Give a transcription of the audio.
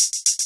you